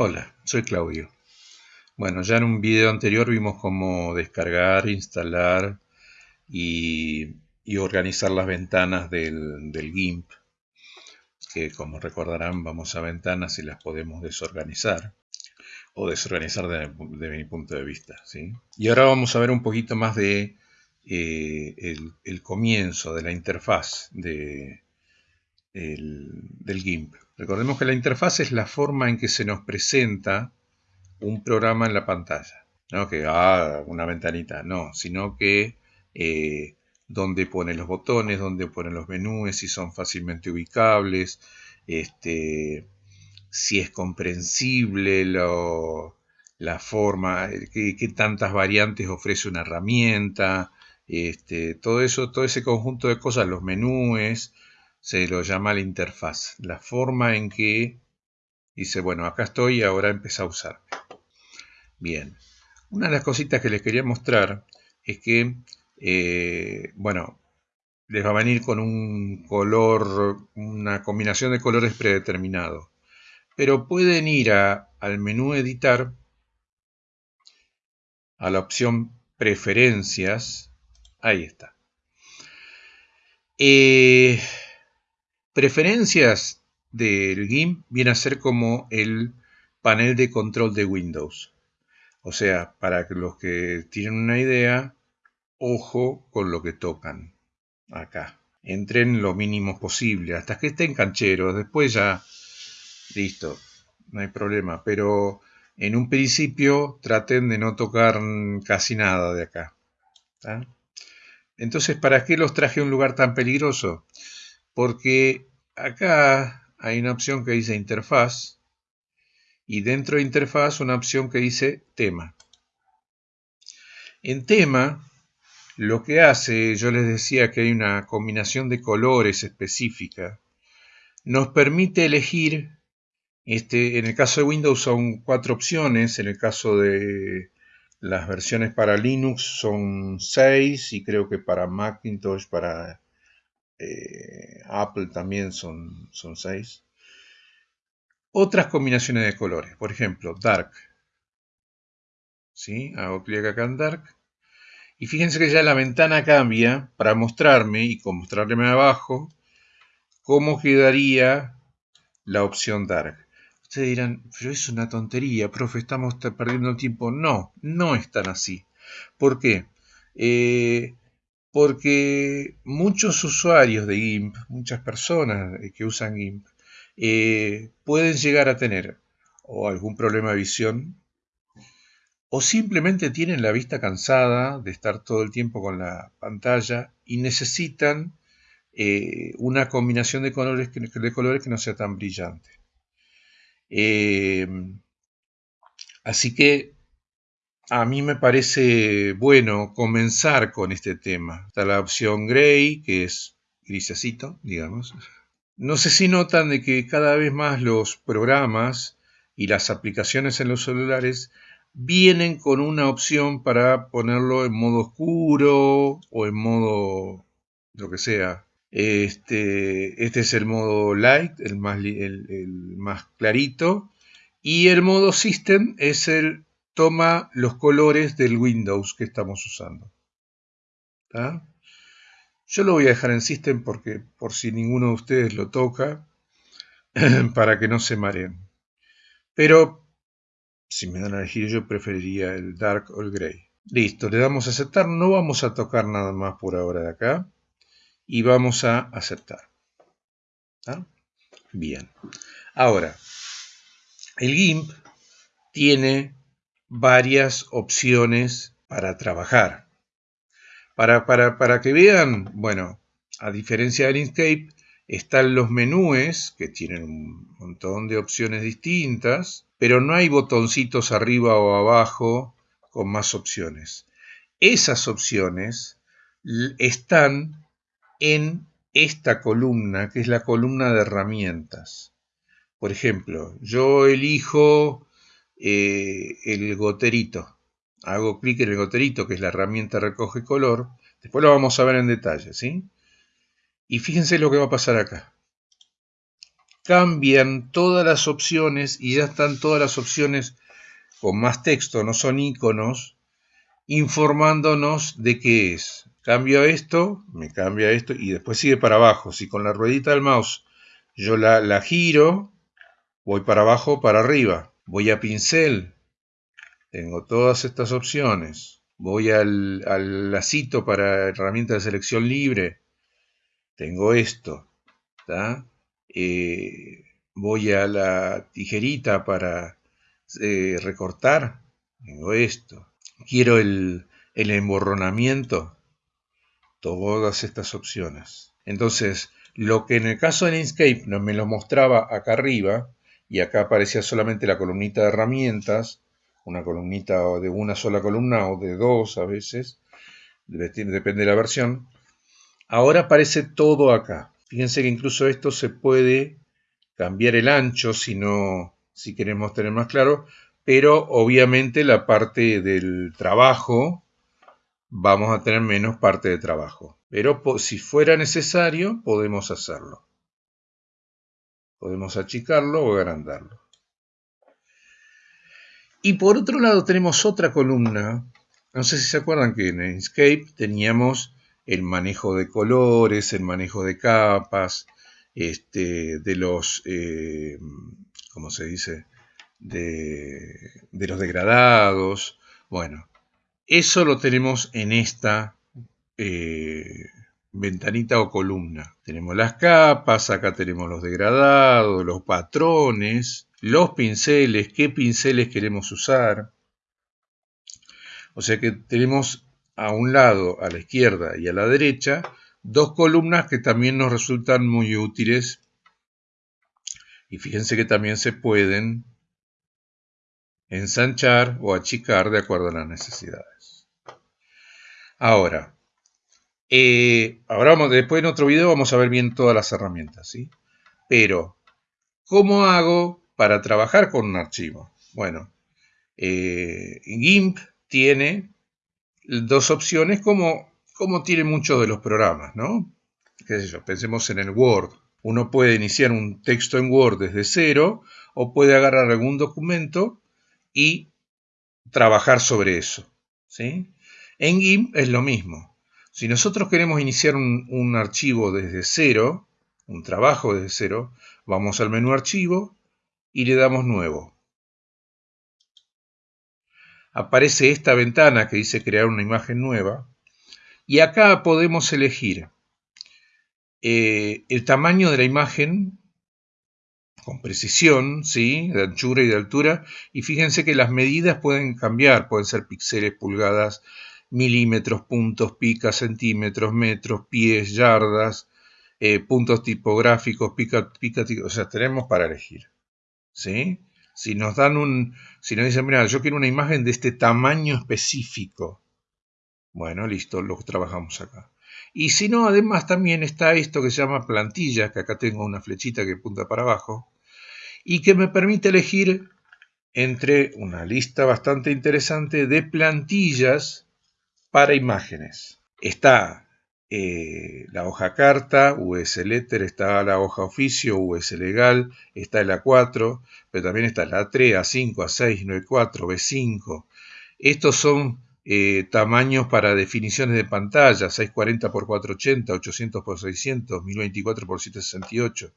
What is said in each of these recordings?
Hola, soy Claudio. Bueno, ya en un video anterior vimos cómo descargar, instalar y, organizar las ventanas del, GIMP, que como recordarán vamos a ventanas y las podemos desorganizar o desorganizar de, mi punto de vista. ¿sí? Y ahora vamos a ver un poquito más de eh, el, comienzo de la interfaz de, del GIMP. Recordemos que la interfaz es la forma en que se nos presenta un programa en la pantalla. No que ah, una ventanita, no, sino que eh, donde pone los botones, donde pone los menús, si son fácilmente ubicables, este, si es comprensible la forma, qué, tantas variantes ofrece una herramienta, este, todo eso, todo ese conjunto de cosas, los menús, se lo llama la interfaz, la forma en que dice, bueno, acá estoy y ahora empieza a usar. Bien, una de las cositas que les quería mostrar es que, eh, bueno, les va a venir con un color, una combinación de colores predeterminado. Pero pueden ir al menú editar, a la opción preferencias, ahí está. Eh, Preferencias del GIMP viene a ser como el panel de control de Windows. O sea, para los que tienen una idea, ojo con lo que tocan acá. Entren lo mínimo posible, hasta que estén cancheros. Después ya, listo, no hay problema. Pero en un principio traten de no tocar casi nada de acá. Entonces, ¿para qué los traje a un lugar tan peligroso? porque acá hay una opción que dice interfaz y dentro de interfaz una opción que dice tema. En tema, lo que hace, yo les decía que hay una combinación de colores específica, nos permite elegir, este, en el caso de Windows son cuatro opciones, en el caso de las versiones para Linux son seis y creo que para Macintosh, para eh, Apple también son, son 6. Otras combinaciones de colores, por ejemplo, Dark. ¿Sí? Hago clic acá en Dark. Y fíjense que ya la ventana cambia para mostrarme y con mostrarme abajo cómo quedaría la opción Dark. Ustedes dirán, pero es una tontería, profe, estamos perdiendo el tiempo. No, no es tan así. ¿Por qué? Eh, porque muchos usuarios de GIMP, muchas personas que usan GIMP, eh, pueden llegar a tener o algún problema de visión o simplemente tienen la vista cansada de estar todo el tiempo con la pantalla y necesitan eh, una combinación de colores, que, de colores que no sea tan brillante. Eh, así que a mí me parece bueno comenzar con este tema. Está la opción gray, que es grisecito, digamos. No sé si notan de que cada vez más los programas y las aplicaciones en los celulares vienen con una opción para ponerlo en modo oscuro o en modo lo que sea. Este, este es el modo light, el más, el más clarito. Y el modo system es el toma los colores del Windows que estamos usando. Yo lo voy a dejar en System porque por si ninguno de ustedes lo toca, para que no se mareen. Pero si me dan a elegir yo preferiría el Dark o el Gray. Listo, le damos a aceptar. No vamos a tocar nada más por ahora de acá. Y vamos a aceptar. Bien. Ahora, el GIMP tiene varias opciones para trabajar. Para, para, que vean, bueno, a diferencia del Inkscape, están los menúes que tienen un montón de opciones distintas, pero no hay botoncitos arriba o abajo con más opciones. Esas opciones están en esta columna, que es la columna de herramientas. Por ejemplo, yo elijo eh, el goterito. Hago clic en el goterito, que es la herramienta recoge color. Después lo vamos a ver en detalle, ¿sí? Y fíjense lo que va a pasar acá. cambian todas las opciones y ya están todas las opciones con más texto, no son iconos, informándonos de qué es. Cambio esto, me cambia esto y después sigue para abajo. Si con la ruedita del mouse yo la, la giro, voy para abajo, para arriba. Voy a pincel, tengo todas estas opciones. Voy al, al lacito para herramienta de selección libre, tengo esto. Eh, voy a la tijerita para eh, recortar, tengo esto. Quiero el, el emborronamiento, todas estas opciones. Entonces, lo que en el caso de Inkscape me lo mostraba acá arriba, y acá aparecía solamente la columnita de herramientas, una columnita de una sola columna o de dos a veces, depende de la versión. Ahora aparece todo acá. Fíjense que incluso esto se puede cambiar el ancho si no, si queremos tener más claro, pero obviamente la parte del trabajo vamos a tener menos parte de trabajo. Pero si fuera necesario, podemos hacerlo. Podemos achicarlo o agrandarlo. Y por otro lado tenemos otra columna. No sé si se acuerdan que en Inkscape teníamos el manejo de colores, el manejo de capas, este, de los, eh, ¿cómo se dice? De, de los degradados. Bueno, eso lo tenemos en esta eh, ventanita o columna. Tenemos las capas, acá tenemos los degradados, los patrones, los pinceles, qué pinceles queremos usar. O sea que tenemos a un lado, a la izquierda y a la derecha, dos columnas que también nos resultan muy útiles. Y fíjense que también se pueden ensanchar o achicar de acuerdo a las necesidades. Ahora, eh, ahora vamos, después en otro video vamos a ver bien todas las herramientas, ¿sí? Pero, ¿cómo hago para trabajar con un archivo? Bueno, eh, GIMP tiene dos opciones como, como tiene muchos de los programas, ¿no? Pensemos en el Word. Uno puede iniciar un texto en Word desde cero o puede agarrar algún documento y trabajar sobre eso. ¿sí? En GIMP es lo mismo. Si nosotros queremos iniciar un, archivo desde cero, un trabajo desde cero, vamos al menú Archivo y le damos Nuevo. Aparece esta ventana que dice Crear una imagen nueva y acá podemos elegir eh, el tamaño de la imagen con precisión, ¿sí? de anchura y de altura, y fíjense que las medidas pueden cambiar, pueden ser píxeles, pulgadas, milímetros, puntos, picas, centímetros, metros, pies, yardas, eh, puntos tipográficos, pica, pica, o sea, tenemos para elegir. ¿sí? Si nos dan un, si nos dicen, mira, yo quiero una imagen de este tamaño específico, bueno, listo, lo trabajamos acá. Y si no, además también está esto que se llama plantilla, que acá tengo una flechita que apunta para abajo, y que me permite elegir entre una lista bastante interesante de plantillas para imágenes. Está eh, la hoja carta, US Letter, está la hoja oficio, US Legal, está el A4, pero también está la A3, A5, A6, 94, B5. Estos son eh, tamaños para definiciones de pantalla, 640 x 480, 800 x 600, 1024 x 768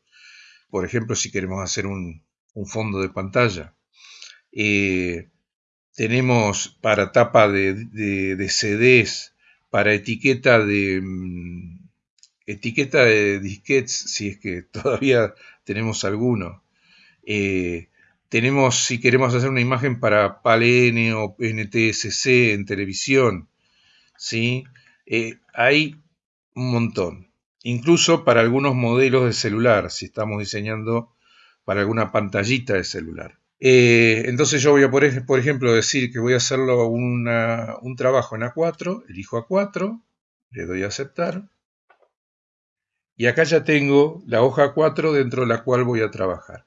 por ejemplo, si queremos hacer un, fondo de pantalla. Eh, tenemos para tapa de, CDs, para etiqueta de mm, etiqueta de disquets, si es que todavía tenemos alguno. Eh, tenemos, si queremos hacer una imagen para PAL-N o NTSC en televisión, ¿sí? Eh, hay un montón incluso para algunos modelos de celular, si estamos diseñando para alguna pantallita de celular. Eh, entonces yo voy a, por, ejemplo, decir que voy a hacerlo un trabajo en A4, elijo A4, le doy a aceptar, y acá ya tengo la hoja 4 dentro de la cual voy a trabajar.